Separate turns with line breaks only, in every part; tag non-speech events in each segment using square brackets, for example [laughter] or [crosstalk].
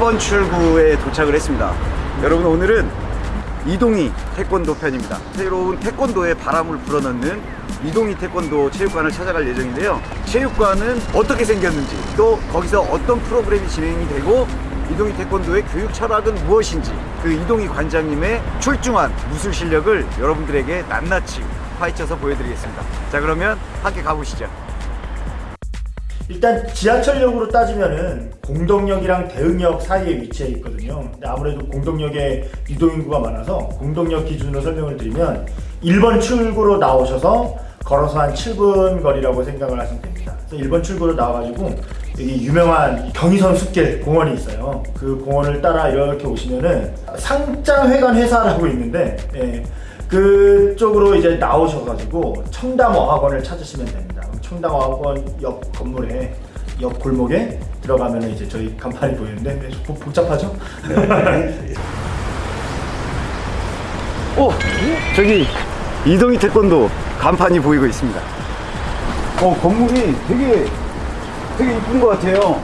1번 출구에 도착을 했습니다. 여러분 오늘은 이동희 태권도 편입니다. 새로운 태권도에 바람을 불어넣는 이동희 태권도 체육관을 찾아갈 예정인데요. 체육관은 어떻게 생겼는지 또 거기서 어떤 프로그램이 진행이 되고 이동희 태권도의 교육 철학은 무엇인지 그 이동희 관장님의 출중한 무술 실력을 여러분들에게 낱낱이 파헤쳐서 보여드리겠습니다. 자 그러면 함께 가보시죠.
일단 지하철역으로 따지면은 공덕역이랑 대흥역 사이에 위치해 있거든요. 근데 아무래도 공덕역에 이동 인구가 많아서 공덕역 기준으로 설명을 드리면 1번 출구로 나오셔서 걸어서 한 7분 거리라고 생각을 하시면 됩니다. 그래서 1번 출구로 나와가지고 여기 유명한 경의선 숲길 공원이 있어요. 그 공원을 따라 이렇게 오시면은 상장회관 회사라고 있는데 예, 그쪽으로 이제 나오셔가지고 청담어학원을 찾으시면 됩니다. 청담어학원 옆 건물에 옆 골목에 들어가면 이제 저희 간판이 보이는데 복- 복잡하죠?
오! 저기 이동희 태권도 간판이 보이고 있습니다. 어, 건물이 되게 되게 이쁜 것 같아요.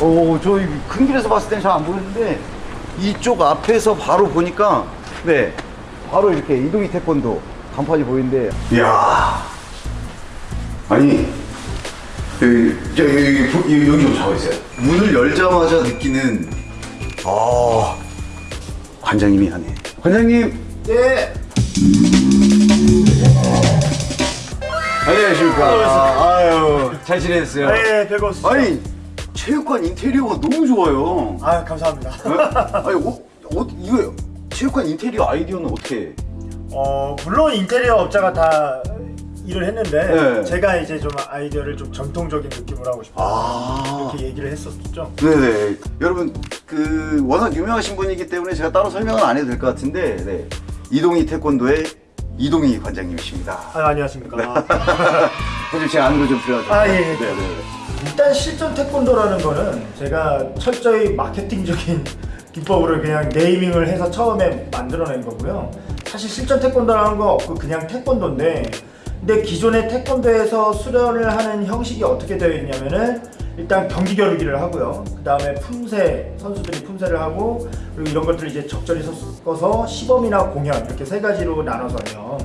어, 저희 큰 길에서 봤을 때는 잘안 보였는데 이쪽 앞에서 바로 보니까 네, 바로 이렇게 이동희 태권도 간판이 보이는데 이야 아니 여기 저 여기 여기, 여기 좀 잡아주세요. 문을 열자마자 느끼는 아 관장님이 하네. 관장님
네.
안녕하십니까. 아유, 잘 지내셨어요?
네, 별거 없으시죠?
아니, 체육관 인테리어가 너무 좋아요.
아 감사합니다.
아니, 어, 어, 이거 체육관 인테리어 아이디어는 어떻게?
어 물론 인테리어 업자가 다 일을 했는데
네.
제가 이제 좀 아이디어를 좀 전통적인 느낌으로 하고 싶어서
아,
이렇게 얘기를 했었죠.
네네. 여러분, 그 워낙 유명하신 분이기 때문에 제가 따로 설명은 안 해도 될 것 같은데, 네. 이동희 태권도의 이동희 관장님이십니다.
아 안녕하십니까. [laughs]
사실 제 안으로 좀 들어가죠.
아, 예, 예.
네네.
일단 실전 태권도라는 거는 제가 철저히 마케팅적인 [laughs] 기법으로 그냥 네이밍을 해서 처음에 만들어낸 거고요. 사실 실전 태권도라는 거 없고 그냥 태권도인데 근데 기존의 태권도에서 수련을 하는 형식이 어떻게 되어 있냐면은 일단 경기 겨루기를 하고요. 그 다음에 품새 선수들이 품새를 하고 그리고 이런 것들을 이제 적절히 섞어서 시범이나 공연 이렇게 세 가지로 나눠서 해요.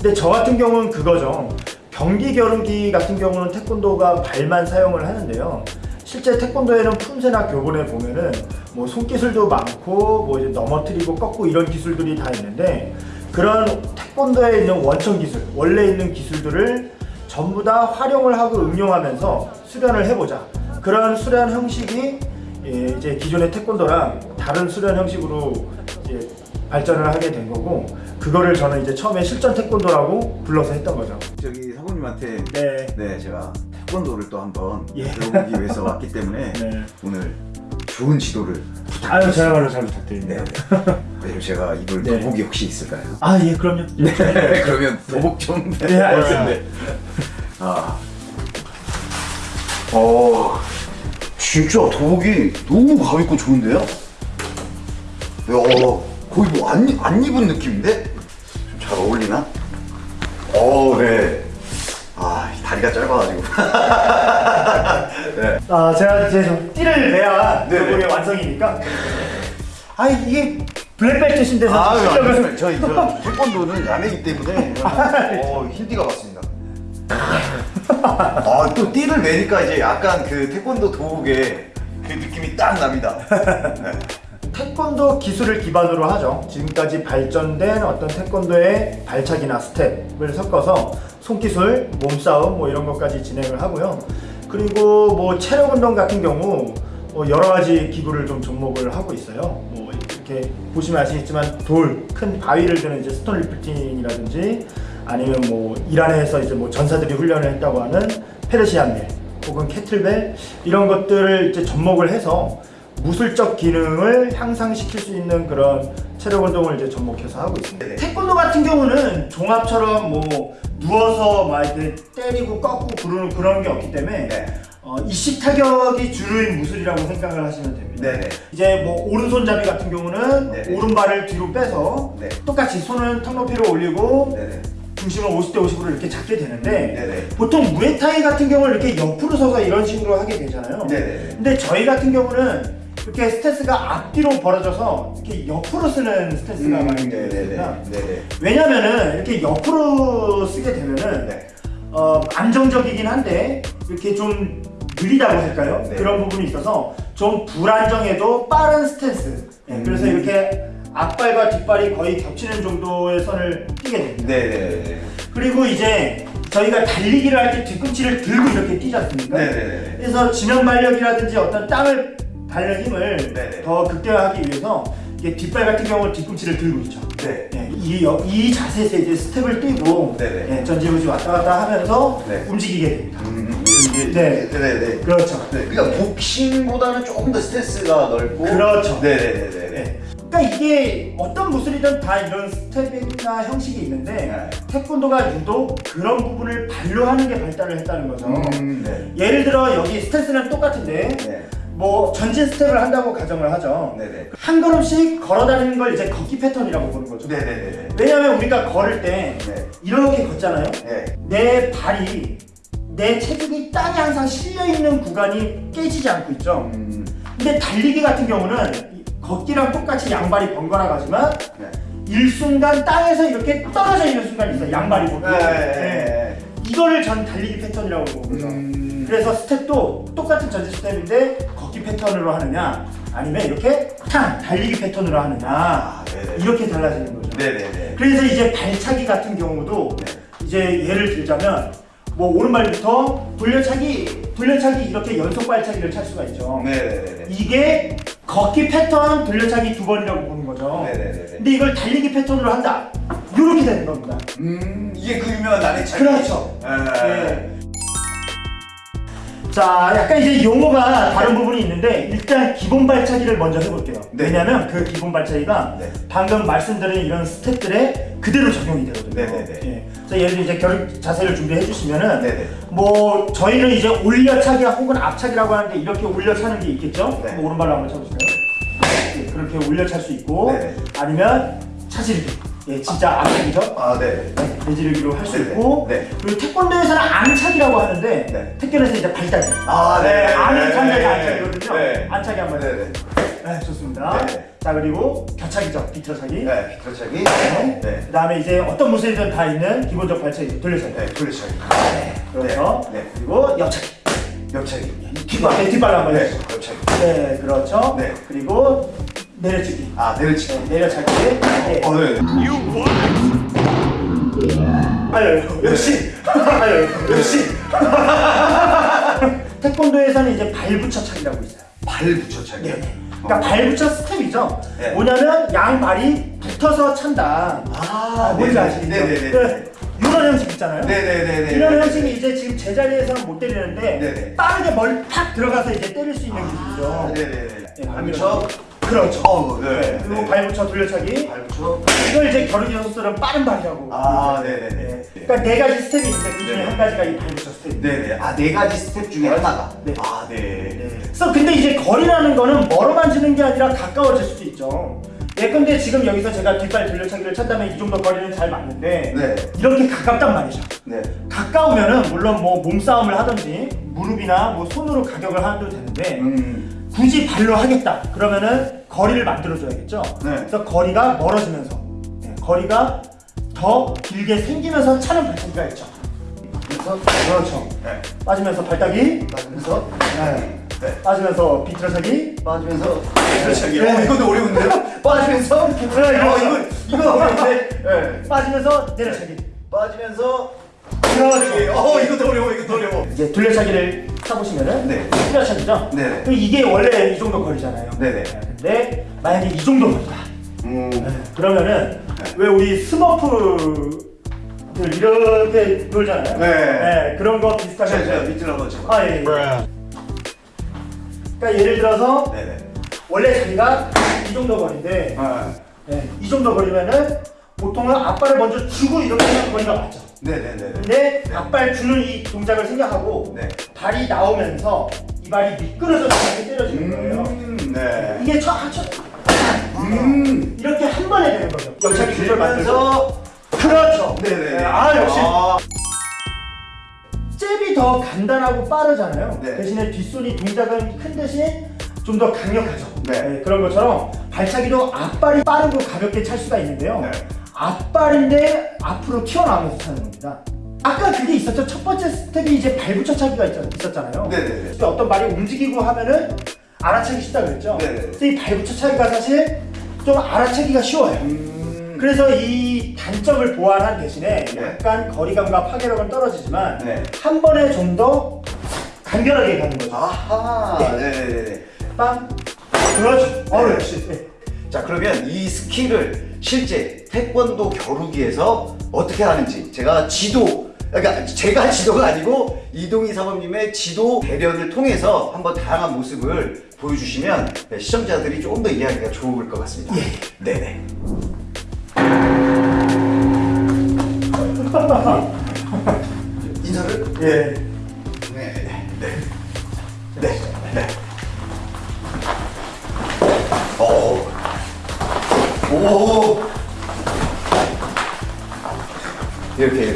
근데 저 같은 경우는 그거죠. 경기 겨루기 같은 경우는 태권도가 발만 사용을 하는데요. 실제 태권도에는 품새나 교본에 보면은 뭐 손기술도 많고 뭐 이제 넘어뜨리고 꺾고 이런 기술들이 다 있는데 그런 태권도에 있는 원천 기술, 원래 있는 기술들을 전부 다 활용을 하고 응용하면서 수련을 해보자. 그런 수련 형식이 예, 이제 기존의 태권도랑 다른 수련 형식으로 이제 발전을 하게 된 거고 그거를 저는 이제 처음에 실전 태권도라고 불러서 했던 거죠.
저기 사모님한테
네.
네, 제가 태권도를 또 한번
예.
배워보기 위해서 왔기 때문에 [laughs]
네.
오늘 좋은 지도를
아유
부탁드립니다.
저야말로 잘 부탁드립니다.
네. 그리고 제가 입을
네.
도복이 혹시 있을까요?
아 예 그럼요. 네. [laughs]
그러면 도복 좀.
네, 알겠습니다.
아, 어, 진짜 도복이 너무 가볍고 좋은데요? 어, 거의 뭐안 안 입은 느낌인데? 좀 잘 어울리나? 어, 네. 아, 이 다리가 짧아가지고. [laughs] 네.
아 제가 이제 좀 띠를 내야
네,
그게
네.
완성이니까. 아 이게 블랙벨트 신데서
아,
실력을
저희 저 태권도는 야매기 때문에 [laughs] 어, 흰띠가 맞습니다. 아, 또 띠를 매니까 이제 약간 그 태권도 도복의 그 느낌이 딱 납니다. 네.
태권도 기술을 기반으로 하죠. 지금까지 발전된 어떤 태권도의 발차기나 스텝을 섞어서 손기술, 몸싸움 뭐 이런 것까지 진행을 하고요. 그리고 뭐 체력 운동 같은 경우 뭐 여러 가지 기구를 좀 접목을 하고 있어요. 뭐 이렇게 보시면 아시겠지만 돌, 큰 바위를 드는 이제 stone lifting이라든지 아니면 뭐 이란에서 이제 뭐 전사들이 훈련을 했다고 하는 페르시안 밀 혹은 캐틀벨 이런 것들을 이제 접목을 해서 무술적 기능을 향상시킬 수 있는 그런 체력 운동을 이제 접목해서 하고 있습니다. 태권도 같은 경우는 종합처럼 뭐 누워서 막 이렇게 때리고 꺾고 그러는 그런 게 없기 때문에
네.
어, 이식 타격이 주류인 무술이라고 생각을 하시면 됩니다.
네네.
이제 뭐 오른손잡이 같은 경우는
네네.
오른발을 뒤로 빼서
네.
똑같이 손은 턱 높이로 올리고
네네.
중심을 50대 50으로 이렇게 잡게 되는데
네네.
보통 무에타이 같은 경우는 이렇게 옆으로 서서 이런 식으로 하게 되잖아요.
네네.
근데 저희 같은 경우는 이렇게 스탠스가 앞뒤로 벌어져서 이렇게 옆으로 서는 스탠스가
음,
많이
네네네.
되습니다
네네.
왜냐면은 이렇게 옆으로 서게 되면은
네.
어, 안정적이긴 한데 이렇게 좀 느리다고 할까요?
네.
그런 부분이 있어서 좀 불안정해도 빠른 스탠스. 네, 그래서
음.
이렇게 앞발과 뒷발이 거의 겹치는 정도의 선을 뛰게 됩니다.
네네네.
그리고 이제 저희가 달리기를 할 때 뒤꿈치를 들고 이렇게 뛰지 않습니까?
네네네.
그래서 지면 발력이라든지 어떤 땅을 밟는 힘을
네네.
더 극대화하기 위해서 이게 뒷발 같은 경우는 뒤꿈치를 들고 있죠.
네.
네, 이, 여- 이 자세에서 이제 스텝을 뛰고
네네.
네, 전지후지 왔다 갔다 하면서
네.
움직이게 됩니다.
음, 이게
네.
네네네.
그렇죠.
네, 그러니까 복싱보다는 조금 더 스트레스가 넓고.
그렇죠.
네네네네.
네. 그러니까 이게 어떤 무술이든 다 이런 스텝이나 형식이 있는데
네.
태권도가 유독 그런 부분을 발로 하는 게 발달을 했다는 거죠.
음, 네.
예를 들어 여기 스탠스는 똑같은데
네.
뭐 전진 스텝을 한다고 가정을 하죠.
네네.
한 걸음씩 걸어 다니는 걸 이제 걷기 패턴이라고 보는 거죠.
네네네네.
왜냐하면 우리가 걸을 때
네.
이렇게 걷잖아요.
네.
내 발이 내 체중이 땅에 항상 실려 있는 구간이 깨지지 않고 있죠.
음,
근데 달리기 같은 경우는 이- 걷기랑 똑같이 양발이 번갈아 가지만
네.
일순간 땅에서 이렇게 떨어져 있는 순간이 있어요. 양발이 보고.
네.
네. 이거를 전 달리기 패턴이라고 보거든요.
음.
그래서 스텝도 똑같은 전진 스텝인데 걷기 패턴으로 하느냐 아니면 이렇게 탕 달리기 패턴으로 하느냐
아, 네네.
이렇게 달라지는 거죠.
네네네.
그래서 이제 발차기 같은 경우도
네.
이제 예를 들자면 뭐 오른발부터 돌려차기 돌려차기 이렇게 연속 발차기를 찰 수가 있죠.
네네네네.
이게 걷기 패턴 돌려차기 두 번이라고 보는 거죠.
네네네네.
근데 이걸 달리기 패턴으로 한다. 이렇게 되는 겁니다.
음, 이게 그 유명한 나의 차기.
그렇죠.
네.
네. 자, 약간 이제 용어가 다른 부분이 있는데 일단 기본 발차기를 먼저 해볼게요.
네.
왜냐하면 그 기본 발차기가
네.
방금 말씀드린 이런 스텝들에 그대로 적용이 되거든요.
네네네.
예. 그래서 예를 들어 이제 결 자세를 준비해 주시면은
네네.
뭐 저희는 이제 올려차기 혹은 앞차기라고 하는데 이렇게 올려차는 게 있겠죠?
네.
오른발로 한번 쳐보실까요? 예, 그렇게 올려찰 수 있고
네네.
아니면 차지르기. 예, 진짜 앞차기죠.
아, 네.
네, 내지르기로 할 수. 있고
네.
그리고 태권도에서는 안차기라고 하는데
네.
태권에서 이제 발차기
아, 네.
안을 찬다기
네.
안차기거든요
네.
안차기 한번
네네.
해주세요 네 좋습니다
네.
자 그리고 격차기죠 비틀어차기
네, 비틀차기.
네.
네.
그 다음에 이제 어떤 무술이든 다 있는 기본적 발차기 돌려차기
네, 돌려차기.
네, 그렇죠
네. 네.
그리고 옆차기
옆차기.
뒷발 네, 뒷발로 한번
네, 옆차기.
네 그렇죠
네.
그리고 내려치기
아, 내려치기.
네, 내려차기 네.
어, 네.
아유 역시 [laughs] 아유 역시 [laughs] 태권도에서는 이제 발붙여차기라고 있어요.
발 붙여차기.
네. 그러니까 발붙여 스텝이죠.
네.
뭐냐면 양발이 붙어서 찬다.
아,
뭔지
네네.
아시겠죠?
네네네.
그 이런 형식 있잖아요.
네네네네.
이런 형식이 이제 지금 제자리에서는 못 때리는데
네네.
빠르게 멀리 탁 들어가서 이제 때릴 수 있는 기술이죠.
아, 네네네.
네,
발 붙여.
그렇죠.
어우, 네.
그리고
네.
발붙여 돌려차기.
발 붙여.
이걸 이제 겨루기 선수들은 빠른 발이라고.
아. 네네네.
네. 그러니까 네 가지 스텝이 있는데 그 중에. 한 가지가 이 발붙여 스텝입니다.
네네. 아, 네 가지 스텝 중에 하나가.
네.
아, 네.
그래서 근데 이제 거리라는 거는 멀어만 지는 게 아니라 가까워질 수도 있죠. 예컨대 지금 여기서 제가 뒷발 돌려차기를 찬다면 이 정도 거리는 잘 맞는데
네.
이렇게 가깝단 말이죠.
네.
가까우면은 물론 뭐 몸싸움을 하든지 무릎이나 뭐 손으로 가격을 하도 되는데
음.
굳이 발로 하겠다 그러면은 거리를 만들어줘야겠죠.
네.
그래서 거리가 멀어지면서 네, 거리가 더 길게 생기면서 차는 발차기가 있죠.
그래서
그렇죠.
네.
빠지면서 발따기,
빠지면서
네.
네.
빠지면서 비틀어차기,
빠지면서 비틀차기.
네.
어, 이것도 어려운데요? [laughs] 빠지면서
네,
어, 이거 이거 어려운데. 네.
빠지면서 내려차기.
빠지면서
그렇죠.
어, 이것도 어려워. 이것도 어려워.
이제 둘레차기를 타보시면은
네. 네네.
그럼 이게 원래 이 정도 거리잖아요.
네네.
근데 만약에 이 정도 거리다.
음.
그러면은
네.
왜 우리 스머프들 이렇게 놀잖아요.
네.
그런 거
제가 제가
비슷하게.
밑으로 한번 쳐.
아 예. 예. 그러니까 예를 들어서
네네.
원래 자기가 이 정도 거리인데
아.
네, 이 정도 거리면은 보통은 앞발을 먼저 주고 이렇게 하는 거리가 맞죠.
네네네.
근데 앞발 주는 이 동작을 생각하고
네.
발이 나오면서 이 발이 미끄러져서 이렇게 때려지는 거예요.
음, 네.
이게 첫, 첫
음.
이렇게 한 번에 되는 거죠. 영차기 조절 만들고.
들면서
그렇죠.
네네.
아 역시
아,
잽이 더 간단하고 빠르잖아요.
네.
대신에 뒷손이 동작은 큰 대신 좀 더 강력하죠.
네.
그런 것처럼 발차기도 앞발이 빠르고 가볍게 찰 수가 있는데요.
네.
앞발인데 앞으로 튀어나오면서 차는 겁니다. 아까 그게 있었죠. 첫 번째 스텝이 이제 발붙여차기가 있- 있었잖아요.
네네네.
어떤 발이 움직이고 하면은 알아차기 쉽다 그랬죠.
네네.
이 발붙여차기가 사실 좀 알아차기가 쉬워요.
음.
그래서 이 단점을 보완한 대신에
네.
약간 거리감과 파괴력은 떨어지지만
네.
한 번에 좀 더 간결하게 가는 거죠.
아하.
네.
네네네.
빵. 그렇죠. 어, 역시. 네.
자 그러면 이 스킬을 실제 태권도 겨루기에서 어떻게 하는지 제가 지도 그러니까 제가 지도가 아니고 이동희 사범님의 지도 대련을 통해서 한번 다양한 모습을 보여주시면 네, 시청자들이 조금 더 이해하기가 좋을 것 같습니다. 네네. [laughs] 인사를
예.
네, 네, 네, 오, 이렇게.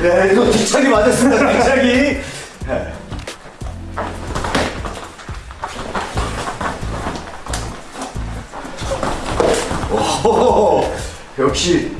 네, 이거 뒷차기 맞 역시.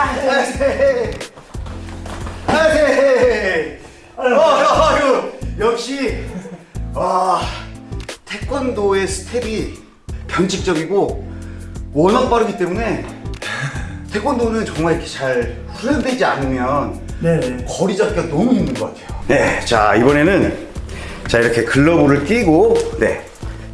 아이세, 아이세, 아이세. 어, 아유, 역시 와 태권도의 스텝이 변칙적이고 워낙 빠르기 때문에 태권도는 정말 이렇게 잘 훈련되지 않으면
네.
거리 잡기가 너무 힘든 것 같아요. 네, 자 이번에는 자 이렇게 글러브를 끼고 네,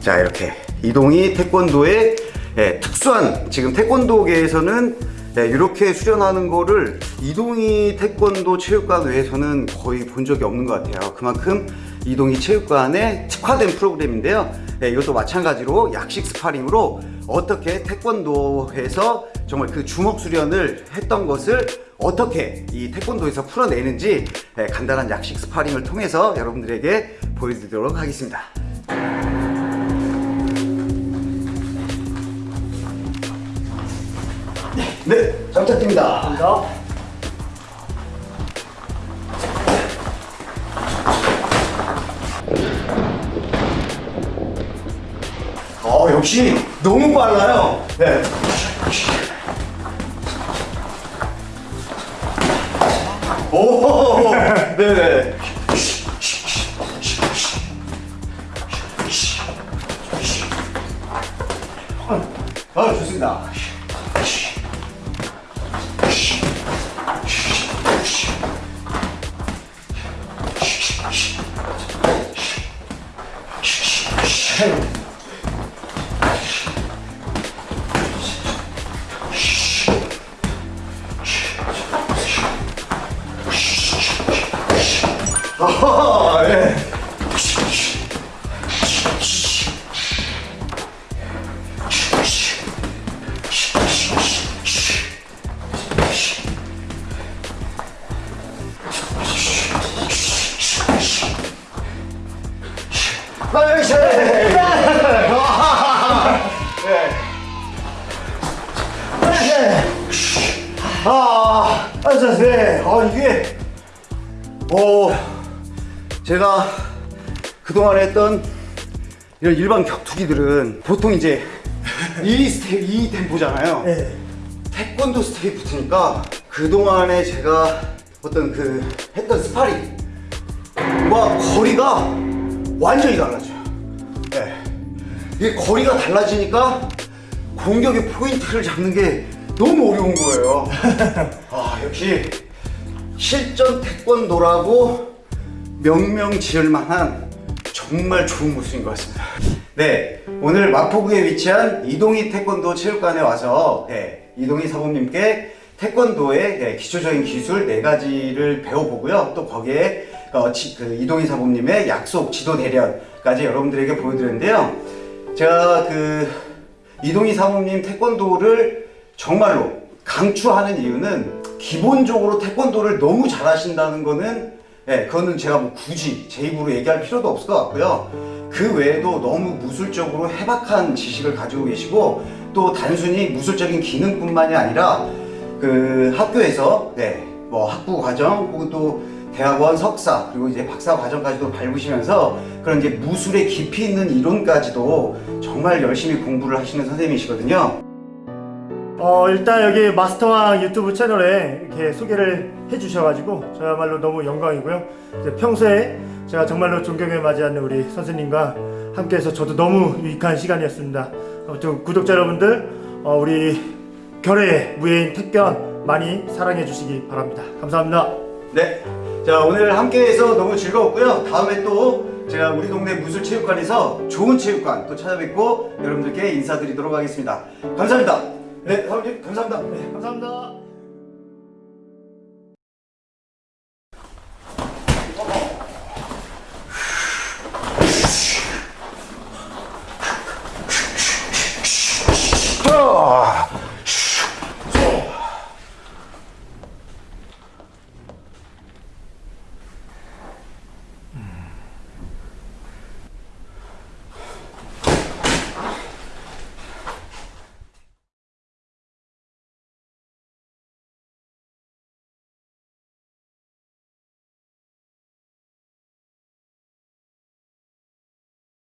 자 이렇게 이동이 태권도의 예, 특수한 지금 태권도계에서는 예, 이렇게 수련하는 거를 이동희 태권도 체육관 외에서는 거의 본 적이 없는 것 같아요. 그만큼 이동희 체육관의 특화된 프로그램인데요. 예, 이것도 마찬가지로 약식 스파링으로 어떻게 태권도에서 정말 그 주먹 수련을 했던 것을 어떻게 이 태권도에서 풀어내는지 예, 간단한 약식 스파링을 통해서 여러분들에게 보여드리도록 하겠습니다. 네, 잘 부탁드립니다.
감사합니다.
어, 역시 너무 빨라요. 네. 오, [laughs] 네네. 아, 네. 나이스! 네. 아, 아, 자, 네. 아, 이게, 어, 제가 그동안 했던 이런 일반 격투기들은 보통 이제 이 스텝, 이 템포잖아요.
네.
태권도 스텝이 붙으니까 그동안에 제가 어떤 그 했던 스파링과 거리가 완전히 달라져요. 네. 이게 거리가 달라지니까 공격의 포인트를 잡는 게 너무 어려운 거예요. [laughs] 아, 역시 실전 태권도라고 명명 지을 만한 정말 좋은 모습인 것 같습니다. 네, 오늘 마포구에 위치한 이동희 태권도 체육관에 와서 네, 이동희 사범님께 태권도의 네, 기초적인 기술 네 가지를 배워보고요. 또 거기에 어, 지- 그 이동희 사범님의 약속 지도 대련까지 여러분들에게 보여드렸는데요. 제가 그 이동희 사범님 태권도를 정말로 강추하는 이유는 기본적으로 태권도를 너무 잘하신다는 거는 예, 그거는 제가 뭐 굳이 제 입으로 얘기할 필요도 없을 것 같고요. 그 외에도 너무 무술적으로 해박한 지식을 가지고 계시고 또 단순히 무술적인 기능뿐만이 아니라 그 학교에서 네, 뭐 학부 과정 혹은 또 대학원 석사 그리고 이제 박사 과정까지도 밟으시면서 그런 이제 무술의 깊이 있는 이론까지도 정말 열심히 공부를 하시는 선생님이시거든요.
어 일단 여기 마스터왕 유튜브 채널에 이렇게 소개를 해주셔가지고 저야말로 너무 영광이고요. 평소에 제가 정말로 존경에 맞이하는 우리 선생님과 함께해서 저도 너무 유익한 시간이었습니다. 아무튼 구독자 여러분들 어, 우리 결의 무예인 택견 많이 사랑해 주시기 바랍니다. 감사합니다.
네. 자, 오늘 함께해서 너무 즐거웠고요. 다음에 또 제가 우리 동네 무술체육관에서 좋은 체육관 또 찾아뵙고 여러분들께 인사드리도록 하겠습니다. 감사합니다. 네, 사모님 감사합니다. 네.
감사합니다.